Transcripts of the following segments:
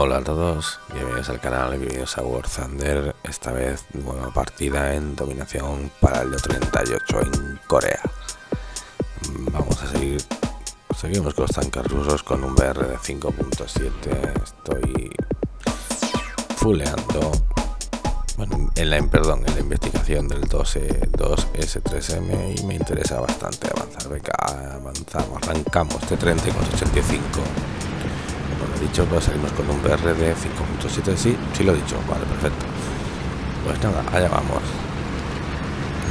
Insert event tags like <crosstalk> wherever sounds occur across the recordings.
Hola a todos, bienvenidos al canal, bienvenidos a War Thunder, esta vez nueva partida en dominación para el 38 en Corea. Vamos a seguir, seguimos con los tanques rusos con un BR de 5.7, estoy fuleando, bueno, en la, perdón, en la investigación del 2S3M y me interesa bastante avanzar, venga, avanzamos, arrancamos este 30 con 85 bueno, he dicho, pues salimos con un BR de 5.7, sí, sí lo he dicho, vale, perfecto. Pues nada, allá vamos.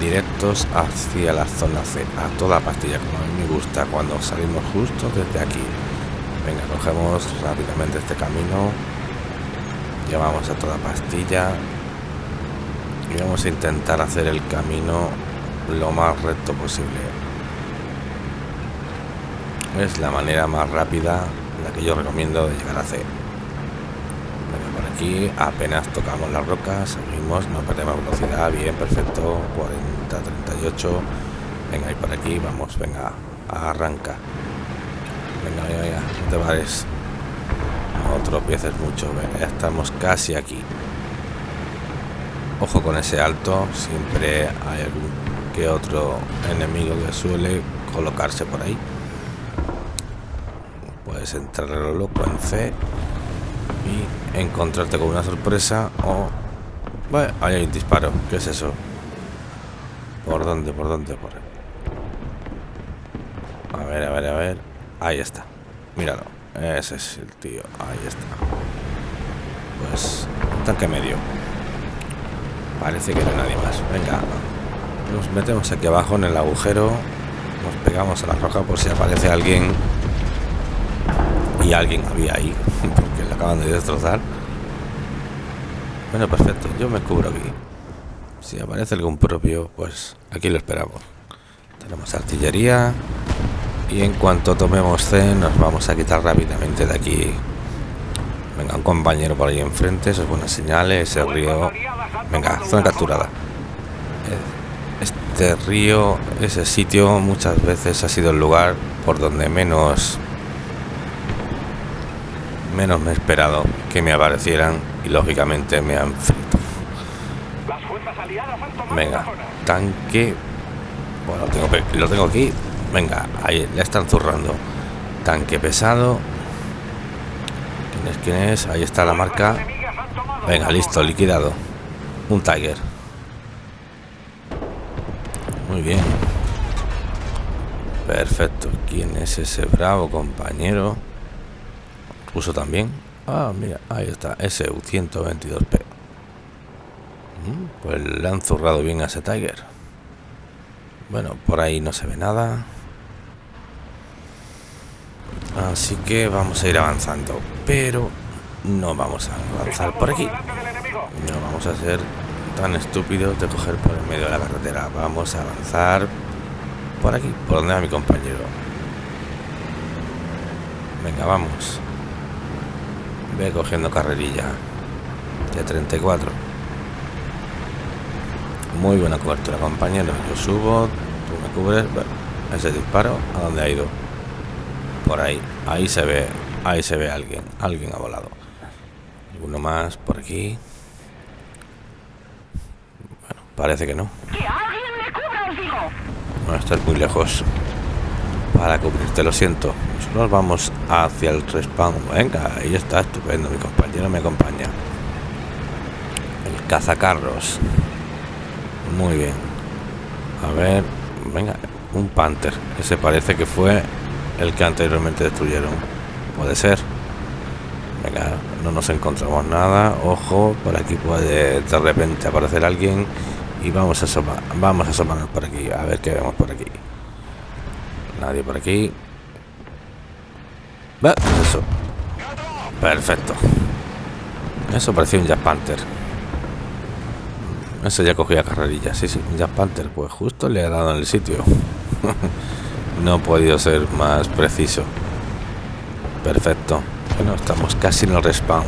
Directos hacia la zona C, a toda pastilla, como a mí me gusta, cuando salimos justo desde aquí. Venga, cogemos rápidamente este camino. Llevamos a toda pastilla. Y vamos a intentar hacer el camino lo más recto posible. Es la manera más rápida que yo recomiendo de llegar a C. por aquí apenas tocamos las rocas, seguimos, no perdemos velocidad, bien, perfecto, 40, 38. Venga, y por aquí vamos, venga, arranca. Venga, venga, venga, no te pares. No tropieces mucho, venga, ya estamos casi aquí. Ojo con ese alto, siempre hay algún que otro enemigo que suele colocarse por ahí puedes entrar a lo loco en C y encontrarte con una sorpresa o... Bueno, ahí hay un disparo. ¿Qué es eso? ¿Por dónde? ¿Por dónde? Por A ver, a ver, a ver. Ahí está. Míralo. Ese es el tío. Ahí está. Pues... Tanque medio. Parece que no hay nadie más. Venga. Nos metemos aquí abajo en el agujero. Nos pegamos a la roja por si aparece alguien y alguien había ahí porque le acaban de destrozar. Bueno perfecto yo me cubro aquí. Si aparece algún propio pues aquí lo esperamos. Tenemos artillería y en cuanto tomemos C nos vamos a quitar rápidamente de aquí. Venga un compañero por ahí enfrente eso es buena señal ese río. Venga zona capturada. Este río ese sitio muchas veces ha sido el lugar por donde menos menos me he esperado que me aparecieran y lógicamente me han frito. Venga, tanque. Bueno, lo tengo, lo tengo aquí. Venga, ahí le están zurrando. Tanque pesado. ¿Quién es? ¿Quién es? Ahí está la marca. Venga, listo, liquidado. Un Tiger. Muy bien. Perfecto. ¿Quién es ese bravo compañero? Uso también. Ah, mira, ahí está, SU-122P. Mm, pues le han zurrado bien a ese Tiger. Bueno, por ahí no se ve nada. Así que vamos a ir avanzando. Pero no vamos a avanzar por aquí. No vamos a ser tan estúpidos de coger por el medio de la carretera. Vamos a avanzar por aquí, por donde va mi compañero. Venga, vamos. Ve cogiendo carrerilla de 34. Muy buena cobertura, compañero. Yo subo, tú me cubres. ese disparo, ¿a dónde ha ido? Por ahí. Ahí se ve, ahí se ve alguien. Alguien ha volado. Uno más por aquí. Bueno, parece que no. No estás muy lejos para cubrirte, lo siento. Nos vamos hacia el respawn. Venga, ahí está, estupendo. Mi compañero me acompaña. El cazacarros. Muy bien. A ver, venga, un Panther. Ese parece que fue el que anteriormente destruyeron. Puede ser. Venga, no nos encontramos nada. Ojo, por aquí puede de repente aparecer alguien. Y vamos a asomar, vamos a asomarnos por aquí. A ver qué vemos por aquí. Nadie por aquí. Eso. Perfecto. Eso parecía un Jack Panther. Eso ya cogía carrerilla. Sí, sí, un Jack Panther. Pues justo le ha dado en el sitio. <laughs> no ha podido ser más preciso. Perfecto. Bueno, estamos casi en el respawn.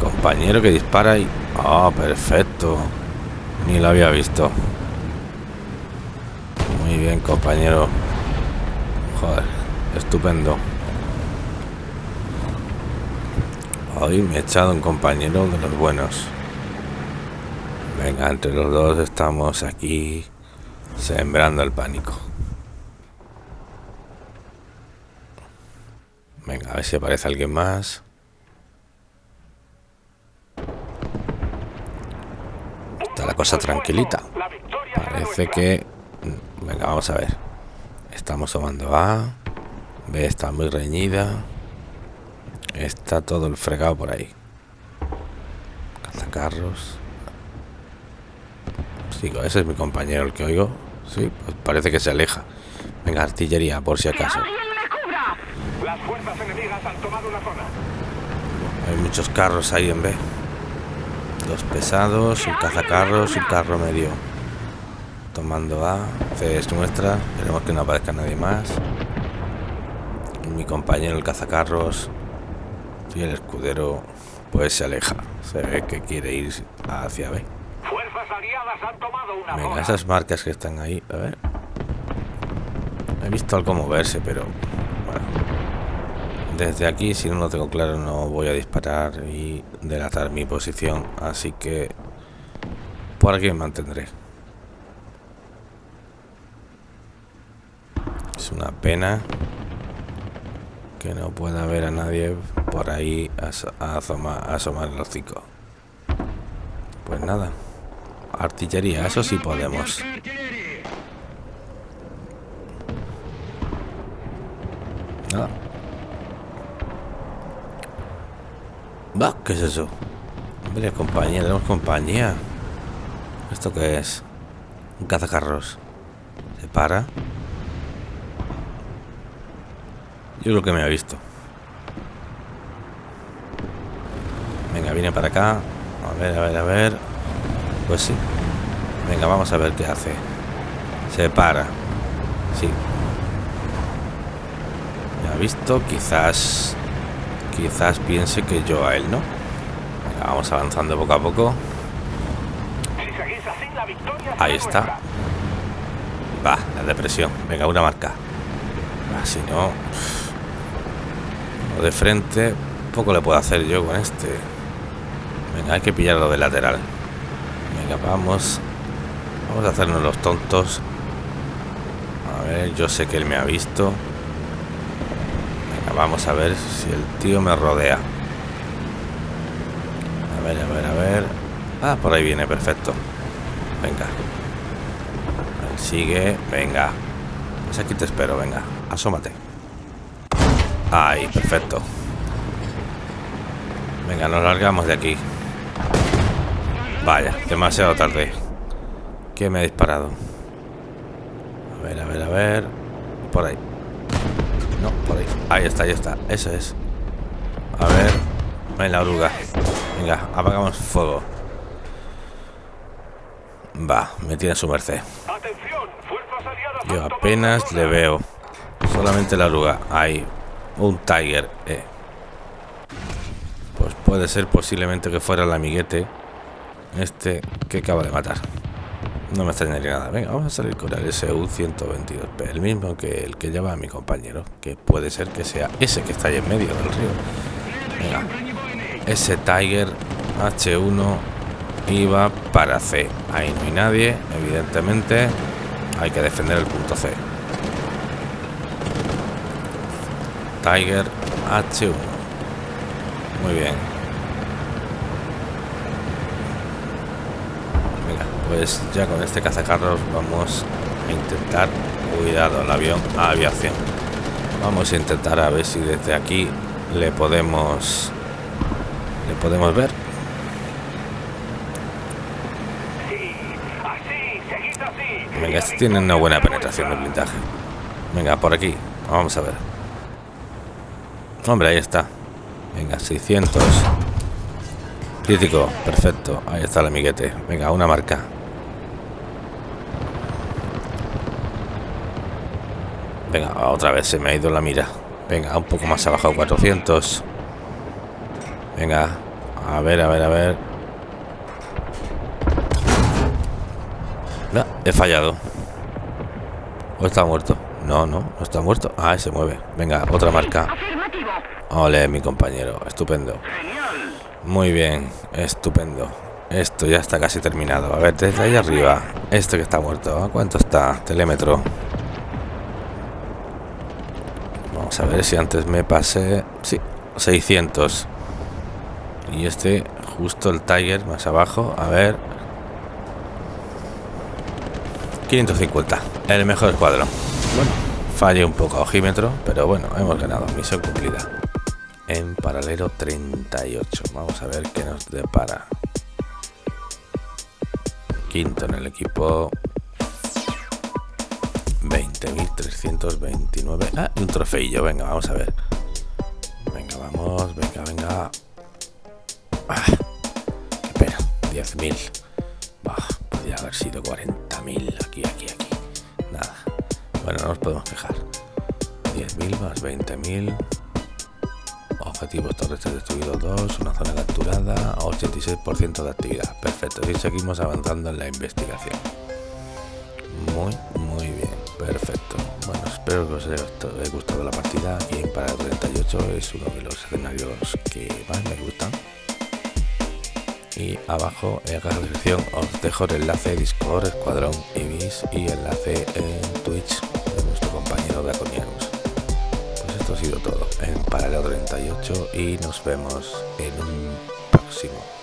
Compañero que dispara y... Ah, perfecto. Ni lo había visto. Muy bien, compañero. Joder, estupendo. Hoy me he echado un compañero de los buenos. Venga, entre los dos estamos aquí sembrando el pánico. Venga, a ver si aparece alguien más. Está la cosa tranquilita. Parece que... Venga, vamos a ver. Estamos tomando A. B está muy reñida. Está todo el fregado por ahí. Cazacarros. Sigo, ese es mi compañero el que oigo. Sí, pues parece que se aleja. Venga, artillería, por si acaso. Hay muchos carros ahí en B. Dos pesados, un cazacarros un carro medio. Tomando A. C es nuestra. Esperemos que no aparezca nadie más. Mi compañero el cazacarros y el escudero pues se aleja. Se ve que quiere ir hacia B. Venga, esas marcas que están ahí. A ver. He visto algo moverse, pero... Bueno. Desde aquí, si no lo tengo claro, no voy a disparar y delatar mi posición. Así que... Por aquí me mantendré. Es una pena que no pueda ver a nadie por ahí a, asomar, el hocico. Pues nada. Artillería, eso sí podemos. Nada. Va, ¿qué es eso? Hombre, compañía, tenemos compañía. ¿Esto qué es? Un cazacarros. ¿Se para? Yo creo que me ha visto. Venga, viene para acá. A ver, a ver, a ver. Pues sí. Venga, vamos a ver qué hace. Se para. Sí. Me ha visto. Quizás... Quizás piense que yo a él, ¿no? Venga, vamos avanzando poco a poco. Ahí está. Va, la depresión. Venga, una marca. Si no de frente, poco le puedo hacer yo con este. Venga, hay que pillarlo de lateral. Venga, vamos. Vamos a hacernos los tontos. A ver, yo sé que él me ha visto. Venga, vamos a ver si el tío me rodea. A ver, a ver, a ver. Ah, por ahí viene, perfecto. Venga. Sigue, venga. Pues aquí te espero, venga. Asómate. Ahí, perfecto. Venga, nos largamos de aquí. Vaya, demasiado tarde. ¿Quién me ha disparado? A ver, a ver, a ver. Por ahí. No, por ahí. Ahí está, ahí está. Eso es. A ver. Ven la oruga. Venga, apagamos fuego. Va, me tiene su merced. Yo apenas le veo. Solamente la oruga. Ahí, un Tiger. Eh. Pues puede ser posiblemente que fuera el amiguete. Este que acaba de matar. No me extrañaría nada. Venga, vamos a salir con el SU-122P. El mismo que el que lleva a mi compañero. Que puede ser que sea ese que está ahí en medio del río. Venga. Ese Tiger H1 iba para C. Ahí no hay nadie, evidentemente. Hay que defender el punto C. Tiger H1. Muy bien. Venga, pues ya con este cazacarros vamos a intentar... Cuidado, el avión a aviación. Vamos a intentar a ver si desde aquí le podemos... Le podemos ver. Venga, este tiene una buena penetración de blindaje. Venga, por aquí. Vamos a ver. Hombre, ahí está. Venga, 600. Crítico, perfecto. Ahí está el amiguete. Venga, una marca. Venga, otra vez se me ha ido la mira. Venga, un poco más abajo, 400. Venga, a ver, a ver, a ver. No, he fallado. ¿O está muerto? No, no, no está muerto. Ah, se mueve. Venga, otra marca. Ole, mi compañero. Estupendo. Muy bien, estupendo. Esto ya está casi terminado. A ver, desde ahí arriba. Este que está muerto. ¿A cuánto está? Telémetro. Vamos a ver si antes me pasé... Sí, 600. Y este, justo el Tiger más abajo. A ver. 550. El mejor escuadrón. Bueno, falle un poco a ojímetro, pero bueno, hemos ganado. Misión cumplida. En paralelo 38. Vamos a ver qué nos depara. Quinto en el equipo. 20.329. Ah, un trofeillo. Venga, vamos a ver. Venga, vamos. Venga, venga. Ah, qué pena. 10.000. podría haber sido 40.000. Aquí, aquí, aquí. Nada. Bueno, no nos podemos quejar. 10.000 más 20.000. Objetivos terrestres destruidos 2, una zona capturada, 86% de actividad. Perfecto, y seguimos avanzando en la investigación. Muy, muy bien, perfecto. Bueno, espero que os haya gustado la partida. Y para el 38 es uno de los escenarios que más me gustan. Y abajo en la descripción os dejo el enlace Discord, Escuadrón Ibis y enlace en Twitch de nuestro compañero Draconianus ha sido todo en Paralelo 38 y nos vemos en un próximo